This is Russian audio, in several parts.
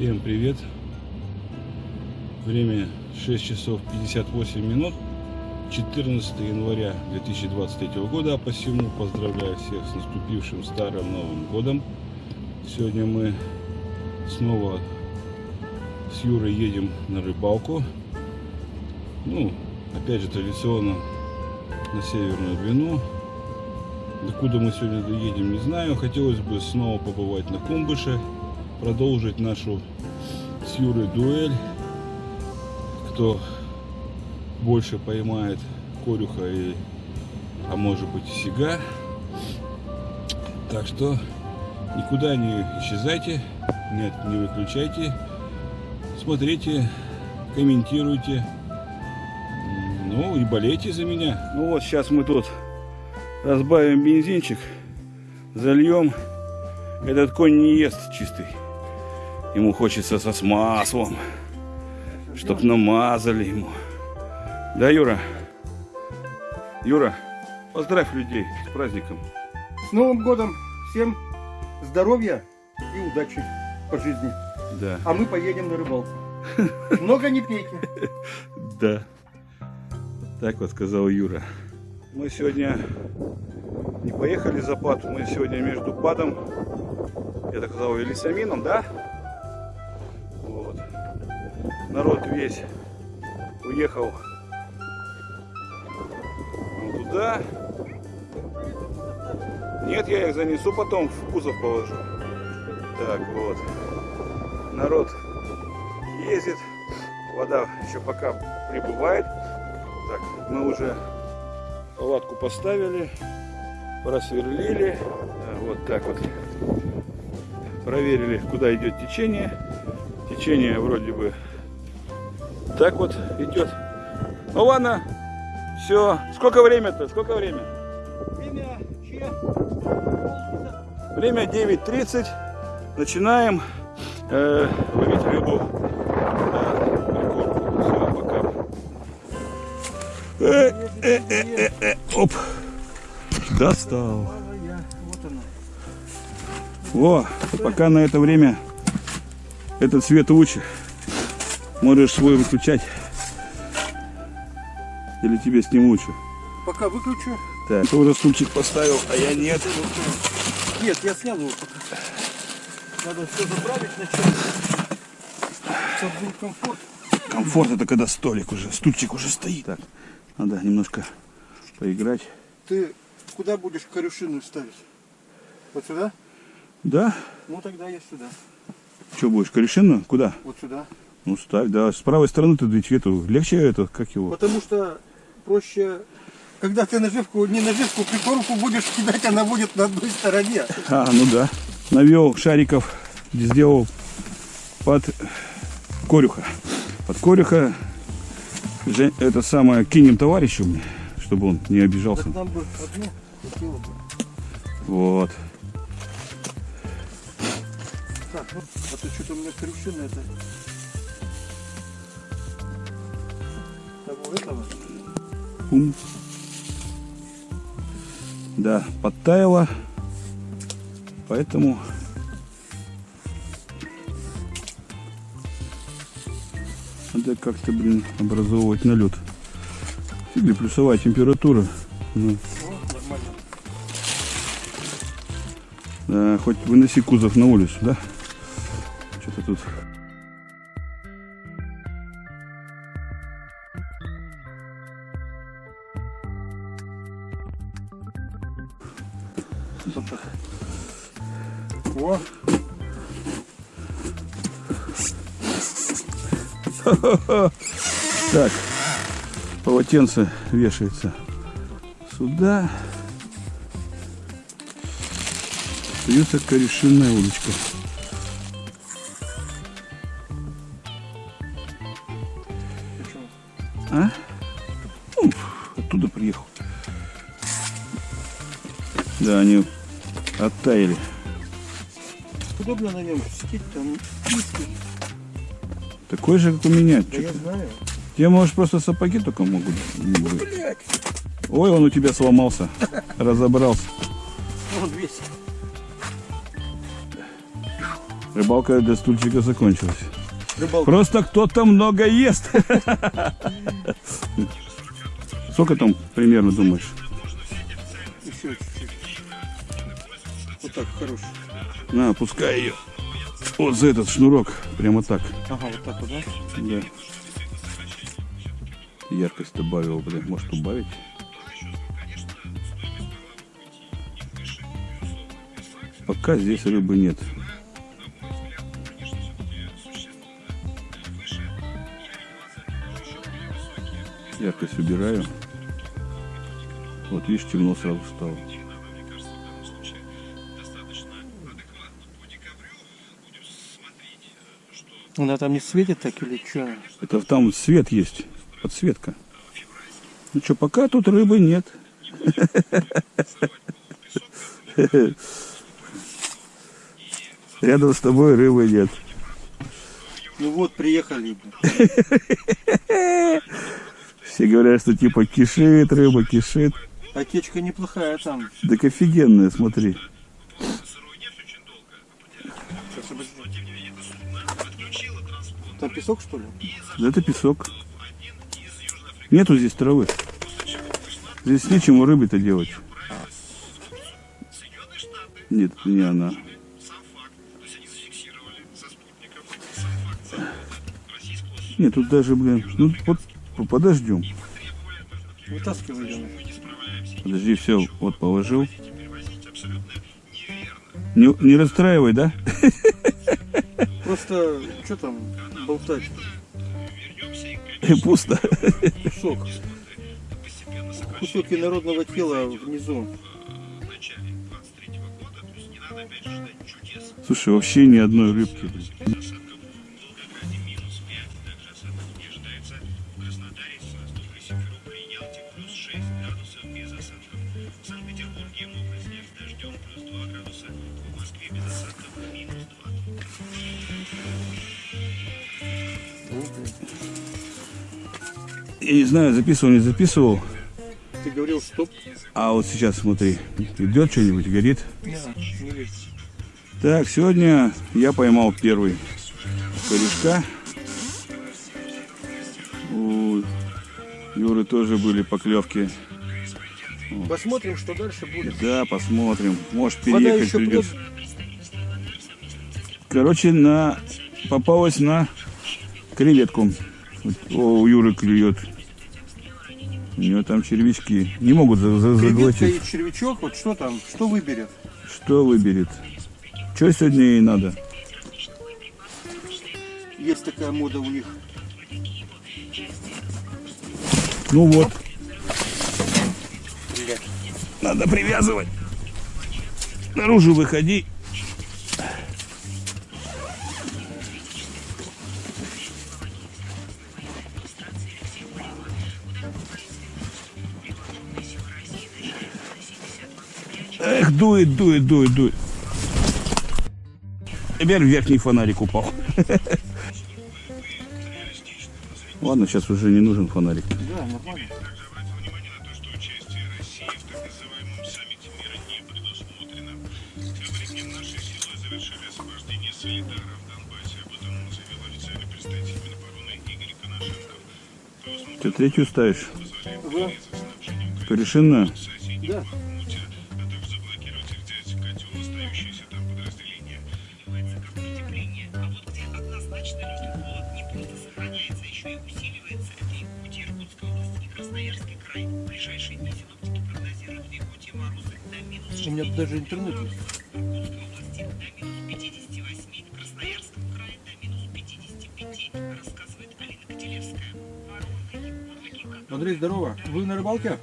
Всем привет! Время 6 часов 58 минут 14 января 2023 года, а посему поздравляю всех с наступившим Старым Новым Годом. Сегодня мы снова с Юрой едем на рыбалку. Ну, опять же, традиционно на Северную Двину. Докуда мы сегодня доедем, не знаю. Хотелось бы снова побывать на Кумбыше, продолжить нашу с Юрой дуэль. Кто больше поймает корюха и, а может быть и сига. Так что никуда не исчезайте, нет, не выключайте. Смотрите, комментируйте. Ну и болейте за меня. Ну вот сейчас мы тут разбавим бензинчик, зальем. Этот конь не ест чистый. Ему хочется со с маслом, чтоб намазали ему. Да, Юра? Юра, поздравь людей с праздником. С Новым годом! Всем здоровья и удачи по жизни. Да. А мы поедем на рыбалку. Много не пейте. Да. Так вот сказал Юра. Мы сегодня не поехали за пад, мы сегодня между падом, я так сказал, и лесомином, да? Народ весь уехал туда. Нет, я их занесу потом, в кузов положу. Так, вот. Народ ездит. Вода еще пока прибывает. Так, мы уже палатку поставили, просверлили. Да, Вот так вот. Проверили, куда идет течение. Течение вроде бы так вот идет. Ну ладно, все. Сколько время-то? Сколько время? Время? Время 9.30. Начинаем э, ловить рыбу. Все, пока. Э, э, э, э, э. Оп. Достал. Во, пока на это время этот свет лучше. Можешь свой выключать. Или тебе с ним лучше? Пока выключу. Так, ты уже стульчик поставил, а я нет. Нет, я снял его пока. Надо все заправить сначала. Чтобы был комфорт. Комфорт это когда столик уже, стульчик уже стоит. Так, надо немножко поиграть. Ты куда будешь корюшину ставить? Вот сюда? Да? Ну тогда я сюда. Что будешь, корешину? Куда? Вот сюда. Ну ставь, да. С правой стороны ты эту. Легче это, как его? Потому что проще, когда ты наживку, не наживку, прикормку будешь кидать, она будет на одной стороне. А, ну да. Навел шариков, сделал под корюха. Под корюха это самое кинем товарищу мне, чтобы он не обижался. Так нам бы одну хватило бы. Вот. Так, ну, а то что-то у меня корюшина это. Того этого. Пум. Да, подтаяло. Поэтому надо как-то, блин, образовывать налет. Или плюсовая температура. Ну, да, хоть выноси кузов на улицу, да? Что-то тут. Полотенце вешается сюда. Остается корешинная удочка. А? Ну, оттуда приехал. Да, они оттаяли. Удобно на нем сидеть там. Такой же, как у меня. Да я знаю. Тебе, может, просто сапоги только могут быть. Ой, он у тебя сломался. Разобрался. он весь. Рыбалка для стульчика закончилась. Рыбалка. Просто кто-то много ест. Сколько там примерно думаешь? Еще чуть-чуть. Вот так, хороший. На, пускай ее. Вот за этот шнурок. Прямо так. Ага, вот так вот, да? Да. Яркость добавил, блин. Может убавить? Пока здесь рыбы нет. Яркость убираю. Вот видишь, темно сразу стало. Она там не светит так или что? Это там свет есть, подсветка. Ну что, пока тут рыбы нет. Рядом с тобой рыбы нет. Ну вот, приехали. Все говорят, что типа кишит, рыба кишит. Отечка неплохая там. Так офигенная, смотри. Там песок, что ли? Да это песок. Нету здесь травы. Здесь нечему рыбы-то делать. Нет, не она. Нет, тут даже, блин, ну вот подождем. Подожди, все, вот положил. Не, не расстраивай, да? Просто, что там болтать? Пусто. Кусок. Кусок инородного тела внизу. Слушай, вообще ни одной рыбки. блин. Я не знаю, записывал, не записывал. Ты говорил стоп? А вот сейчас смотри, идет что-нибудь, горит. Не, не вижу. Так, сегодня я поймал первый корешка. У Юры тоже были поклевки. Посмотрим, что дальше будет. Да, посмотрим. Может переехать придется. Короче, на попалась на креветку. О, Юры клюет. У него там червячки. Не могут заглотить. червячок, вот что там, что выберет? Что выберет? Что сегодня ей надо? Есть такая мода у них. Ну вот. Надо привязывать. Наружу выходи. Дует, дует, дует, дует. Теперь верхний фонарик упал. Ладно, сейчас уже не нужен фонарик. Да, нормально. Ты третью ставишь? Да. Порешинную? Да. Даже интернет есть. Андрей, здорово. Вы на рыбалке?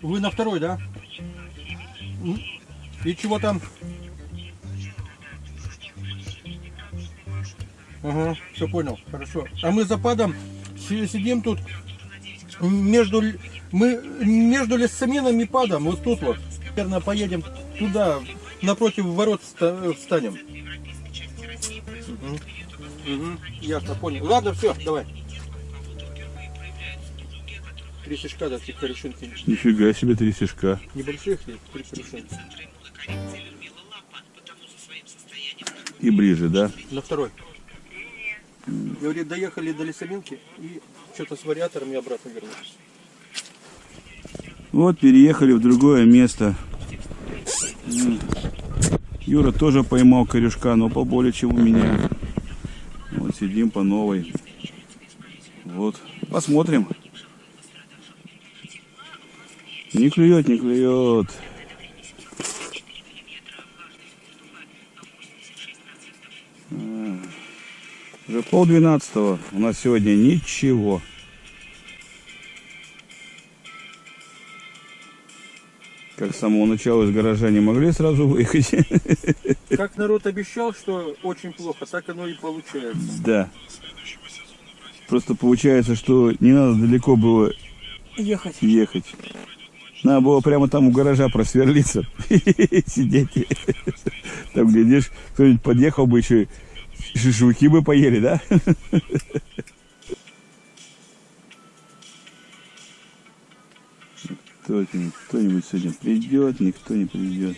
Вы на второй, да? И чего там? Ага, все понял, хорошо. А мы за падом сидим тут между мы между лесоменом и падом, вот тут вот. Наверное, поедем туда, напротив ворот ста- встанем. Мгм. Мгм, Ясно, понял. Ладно, все, давай. Три сишка, да, три корешинки. Нифига себе три сишка. Небольших три корешинки. И ближе, да? На второй. Говорит, доехали до лесоминки и что-то с вариатором и обратно вернулись. Вот переехали в другое место. Юра тоже поймал корешка, но поболее, чем у меня. Вот сидим по новой. Вот, посмотрим. Не клюет, не клюет. Пол двенадцатого. У нас сегодня ничего. Как с самого начала из гаража не могли сразу выехать. Как народ обещал, что очень плохо, так оно и получается. Да. Просто получается, что не надо далеко было Ехать. ехать. Надо было прямо там у гаража просверлиться. Сидеть. Там, глядишь, кто-нибудь подъехал бы еще, и шашлыки бы поели, да? Кто-нибудь, сегодня придет, никто не придет.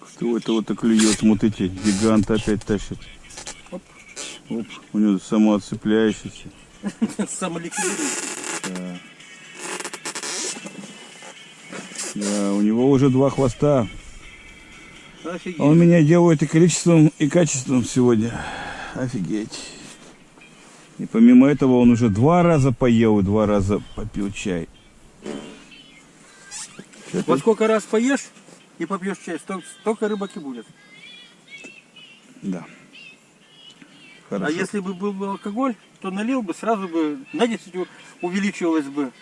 Кто это вот так клюет? Вот эти гиганты опять тащат. Оп. Оп, у него самоотцепляющийся. Самоликвидируется. Да. Да, у него уже два хвоста. Офигеть. Он меня делает и количеством, и качеством сегодня. Офигеть. И помимо этого он уже два раза поел и два раза попил чай. Чё Вот ты- сколько раз поешь и попьешь чай, сто- столько рыбок и будет. Да. А Хорошо. если бы был бы алкоголь, то налил бы, сразу бы на 10 у- увеличивалось бы.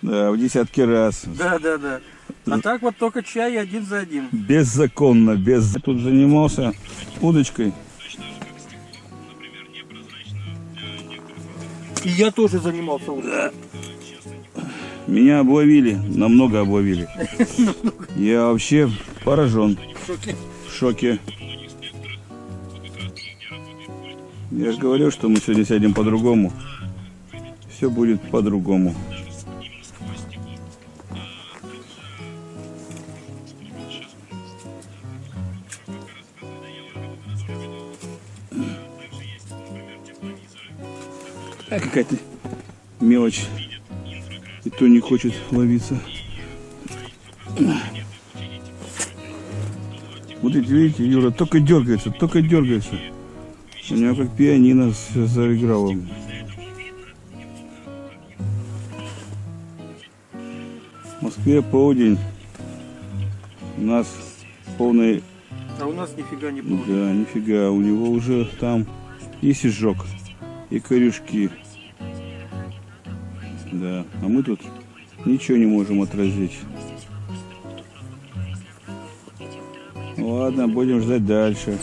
Да, в десятки раз. Да, да, да. А так вот только чай один за один. Беззаконно, без... Тут занимался удочкой. И я тоже занимался уже. Меня обловили, намного обловили. Я вообще поражен, В шоке. Я же говорю, что мы сегодня сядем по-другому. Все будет по-другому. Какая-то мелочь. И то не хочет ловиться. Вот эти, видите, Юра, только дергается, только дергается. У него как пианино заиграло. В Москве полдень. У нас полный... А у нас нифига не было. Да, нифига, у него уже там и сижок, и корюшки. Да, а мы тут ничего не можем отразить. Ладно, будем ждать дальше.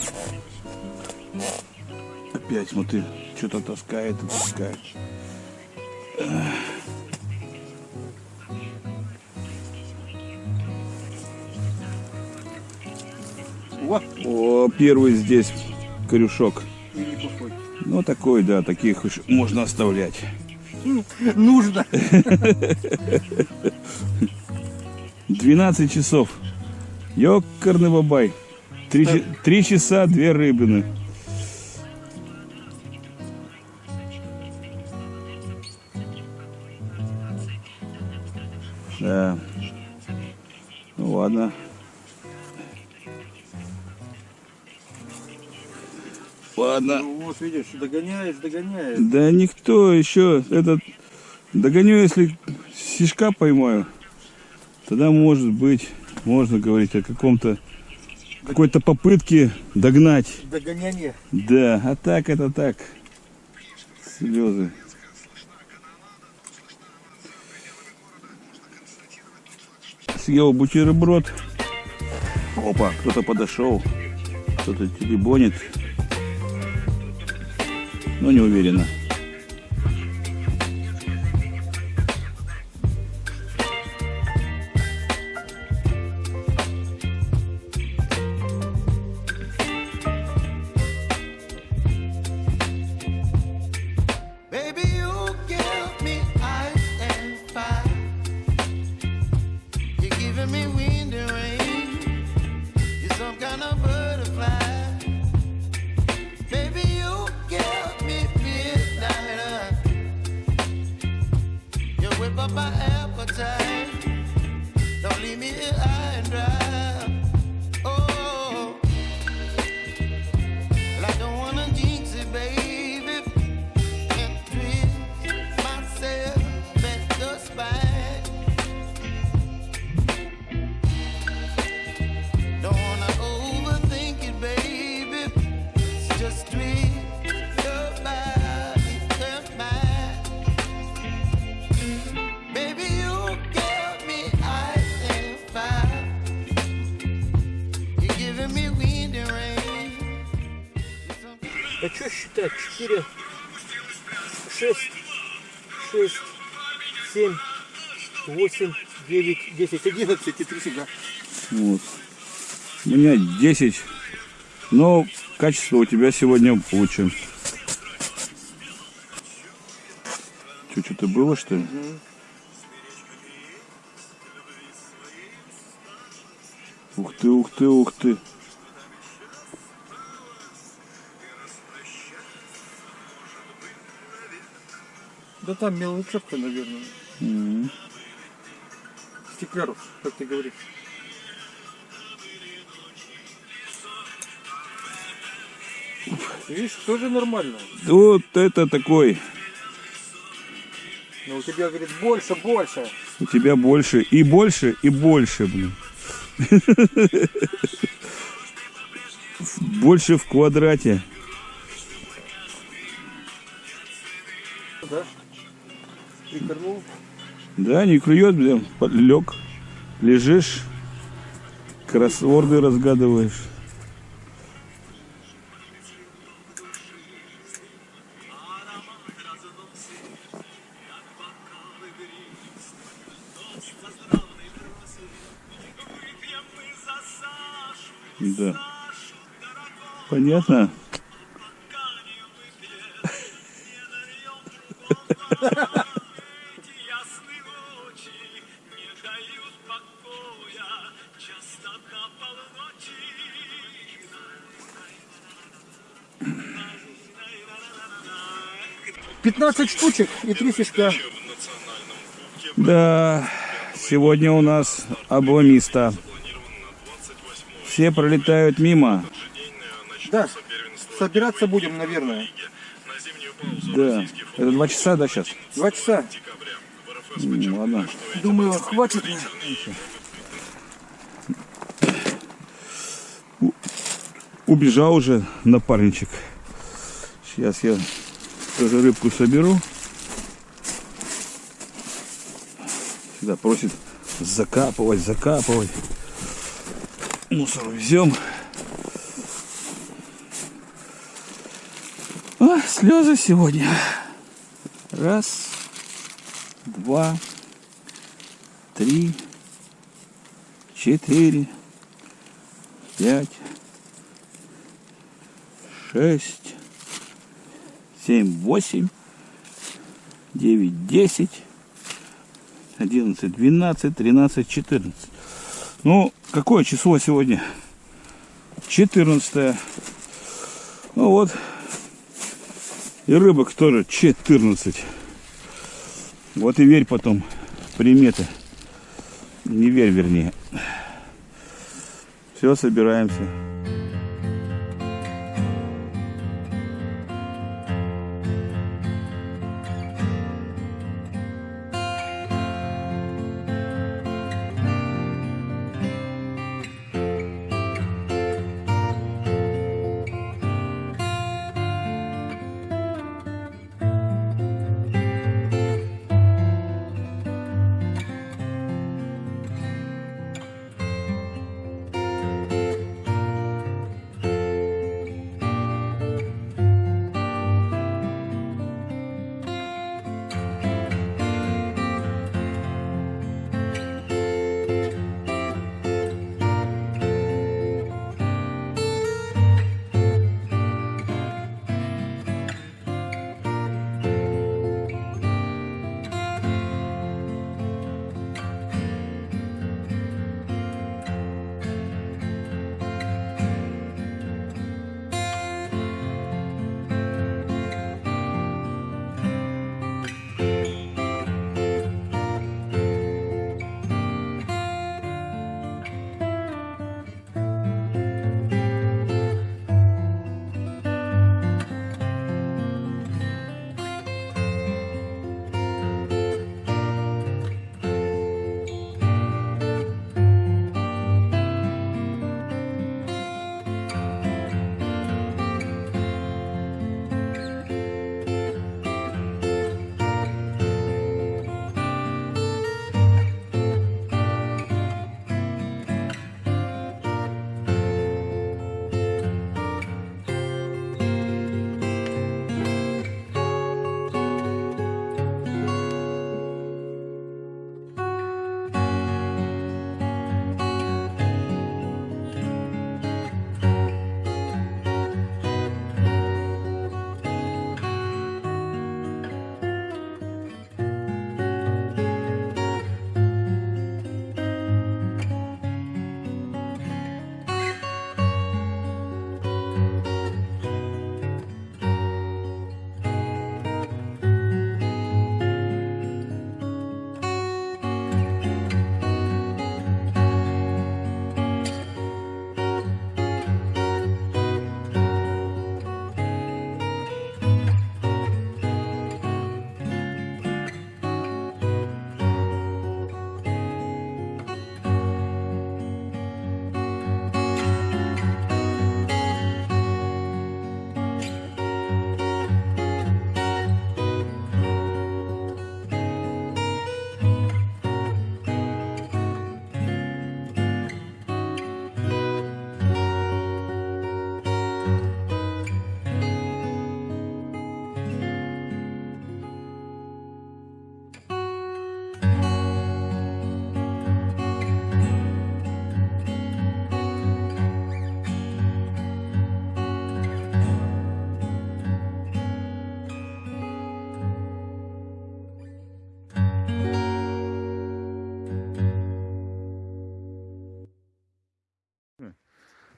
Опять смотри, что-то таскает и таскает. О, первый здесь корюшок. Ну, такой, да, таких уж можно оставлять. Нужно. 12 часов. Ёкарный бабай. Три, три часа, две рыбины. Да. Ну ладно. Ладно. Ну вот видишь, догоняешь, догоняешь. Да никто еще этот догоню, если сишка поймаю, тогда может быть можно говорить о каком-то какой-то попытке догнать. Догоняние. Да, а так это так. Слезы. Съел бутерброд. Опа, кто-то подошел. Кто-то телебонит. Но не уверенно. 8, 9, 10, 11 и 3 фига. Вот. У меня 10. Но качество у тебя сегодня лучше. Что, что-то было, что ли? Ух ты, ух ты, ух ты. Да там мелочевка, наверное. М. Стеклярус, как ты говоришь. Видишь, тоже нормально. Вот это такой. Но у тебя, говорит, больше, больше. У тебя больше и больше и больше, блин. Больше в квадрате. Да? Прикорнул. Да, не клюет, блин, лег, лежишь, кроссворды разгадываешь. Да. Понятно? 15 штучек и 3 фишка. Да, сегодня у нас обломиста. Все пролетают мимо. Да, собираться будем, наверное. Да. Это два часа, да, сейчас? Два часа. Ладно. Думаю, хватит мне. Убежал уже напарничек. Сейчас я тоже рыбку соберу. Всегда просит закапывать, закапывать. Мусор везем. А, слезы сегодня. Раз, два, три, четыре, пять, шесть, семь, восемь, девять, десять, одиннадцать, двенадцать, тринадцать, четырнадцать. Ну, какое число сегодня? Четырнадцатое. Ну вот. И рыбок тоже 14. Вот и верь потом приметы. Не верь, вернее. Все, собираемся.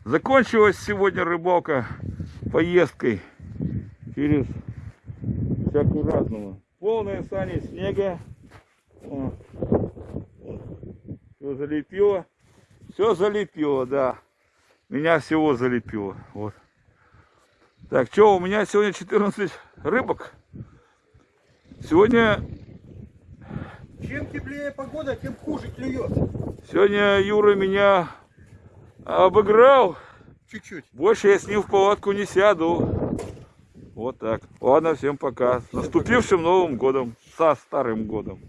Закончилась сегодня рыбалка поездкой через всякую разного. Полные сани снега. Все залепило. Все залепило, да. Меня всего залепило. Вот. Так, что, у меня сегодня 14 рыбок. Сегодня, Чем теплее погода, тем хуже клюет. сегодня Юра меня обыграл. Чуть-чуть. Больше я с ним в палатку не сяду. Вот так. Ладно, всем пока. С наступившим Новым годом. Со Старым годом.